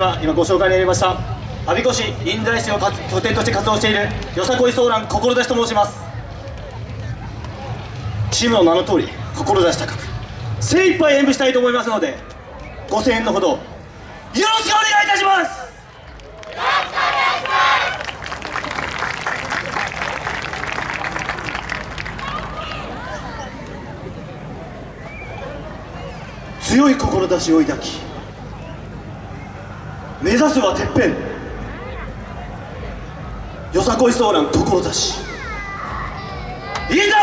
今ご紹介にありました我孫子市臨済市を拠点として活動しているよさこいソーラン志と申します。チームの名の通り志高く精一杯演舞したいと思いますのでご声援のほどよろしくお願いいたします！強い志を抱き目指すはてっぺん。よさこいソーラン志いいぞ！